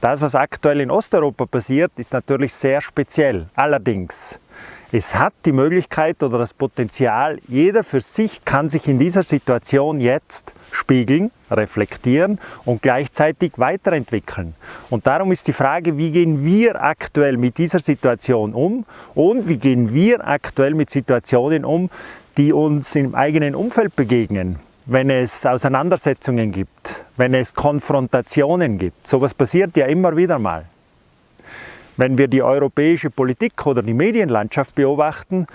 Das, was aktuell in Osteuropa passiert, ist natürlich sehr speziell. Allerdings, es hat die Möglichkeit oder das Potenzial, jeder für sich kann sich in dieser Situation jetzt spiegeln, reflektieren und gleichzeitig weiterentwickeln. Und darum ist die Frage, wie gehen wir aktuell mit dieser Situation um und wie gehen wir aktuell mit Situationen um, die uns im eigenen Umfeld begegnen, wenn es Auseinandersetzungen gibt, wenn es Konfrontationen gibt. Sowas passiert ja immer wieder mal. Wenn wir die europäische Politik oder die Medienlandschaft beobachten,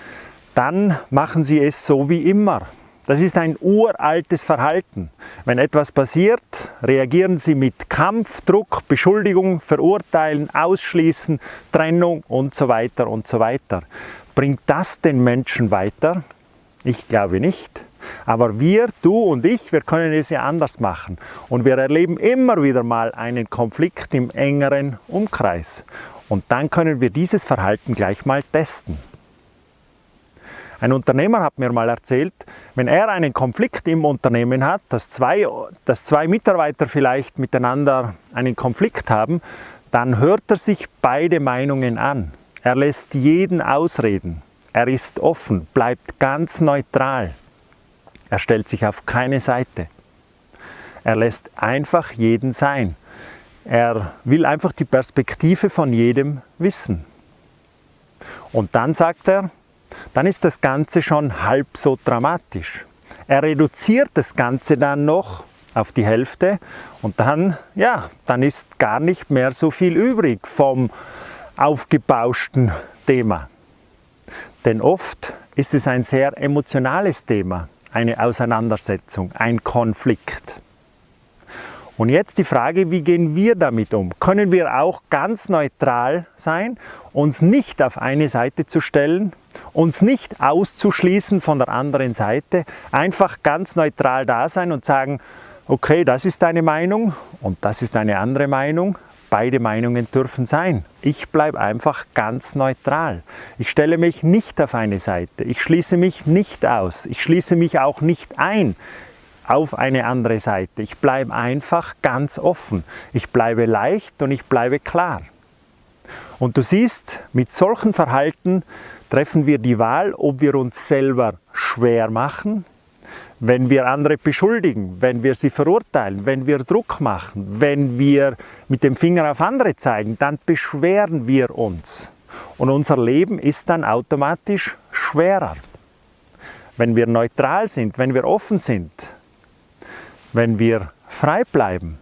dann machen sie es so wie immer. Das ist ein uraltes Verhalten. Wenn etwas passiert, reagieren sie mit Kampf, Druck, Beschuldigung, Verurteilen, Ausschließen, Trennung und so weiter und so weiter. Bringt das den Menschen weiter? Ich glaube nicht. Aber wir, du und ich, wir können es ja anders machen. Und wir erleben immer wieder mal einen Konflikt im engeren Umkreis. Und dann können wir dieses Verhalten gleich mal testen. Ein Unternehmer hat mir mal erzählt, wenn er einen Konflikt im Unternehmen hat, dass zwei, dass zwei Mitarbeiter vielleicht miteinander einen Konflikt haben, dann hört er sich beide Meinungen an. Er lässt jeden ausreden. Er ist offen, bleibt ganz neutral. Er stellt sich auf keine Seite. Er lässt einfach jeden sein. Er will einfach die Perspektive von jedem wissen. Und dann sagt er, dann ist das Ganze schon halb so dramatisch. Er reduziert das Ganze dann noch auf die Hälfte und dann, ja, dann ist gar nicht mehr so viel übrig vom aufgebauschten Thema. Denn oft ist es ein sehr emotionales Thema, eine Auseinandersetzung, ein Konflikt. Und jetzt die Frage, wie gehen wir damit um? Können wir auch ganz neutral sein, uns nicht auf eine Seite zu stellen, uns nicht auszuschließen von der anderen Seite, einfach ganz neutral da sein und sagen, okay, das ist deine Meinung und das ist eine andere Meinung, beide Meinungen dürfen sein. Ich bleibe einfach ganz neutral. Ich stelle mich nicht auf eine Seite, ich schließe mich nicht aus, ich schließe mich auch nicht ein auf eine andere Seite. Ich bleibe einfach ganz offen. Ich bleibe leicht und ich bleibe klar. Und du siehst, mit solchen Verhalten treffen wir die Wahl, ob wir uns selber schwer machen, wenn wir andere beschuldigen, wenn wir sie verurteilen, wenn wir Druck machen, wenn wir mit dem Finger auf andere zeigen, dann beschweren wir uns. Und unser Leben ist dann automatisch schwerer. Wenn wir neutral sind, wenn wir offen sind, wenn wir frei bleiben,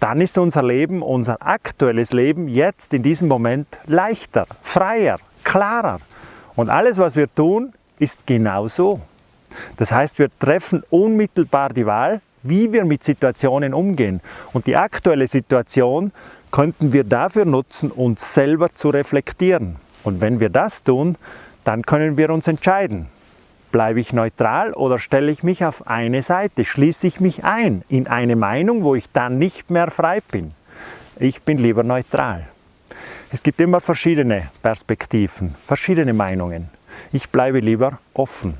dann ist unser Leben, unser aktuelles Leben jetzt in diesem Moment leichter, freier, klarer. Und alles, was wir tun, ist genau so. Das heißt, wir treffen unmittelbar die Wahl, wie wir mit Situationen umgehen. Und die aktuelle Situation könnten wir dafür nutzen, uns selber zu reflektieren. Und wenn wir das tun, dann können wir uns entscheiden. Bleibe ich neutral oder stelle ich mich auf eine Seite? Schließe ich mich ein in eine Meinung, wo ich dann nicht mehr frei bin? Ich bin lieber neutral. Es gibt immer verschiedene Perspektiven, verschiedene Meinungen. Ich bleibe lieber offen.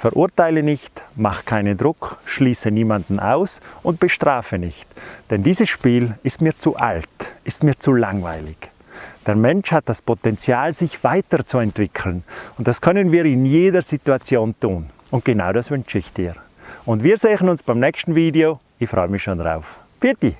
Verurteile nicht, mach keinen Druck, schließe niemanden aus und bestrafe nicht. Denn dieses Spiel ist mir zu alt, ist mir zu langweilig. Der Mensch hat das Potenzial, sich weiterzuentwickeln. Und das können wir in jeder Situation tun. Und genau das wünsche ich dir. Und wir sehen uns beim nächsten Video. Ich freue mich schon drauf. Pieti!